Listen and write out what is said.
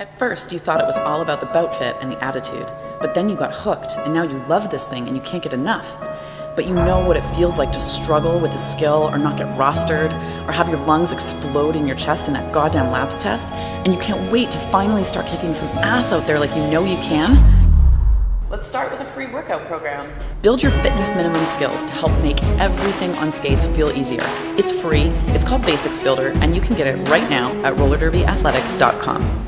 At first, you thought it was all about the bout fit and the attitude, but then you got hooked, and now you love this thing and you can't get enough. But you know what it feels like to struggle with a skill or not get rostered or have your lungs explode in your chest in that goddamn labs test, and you can't wait to finally start kicking some ass out there like you know you can? Let's start with a free workout program. Build your fitness minimum skills to help make everything on skates feel easier. It's free, it's called Basics Builder, and you can get it right now at rollerderbyathletics.com.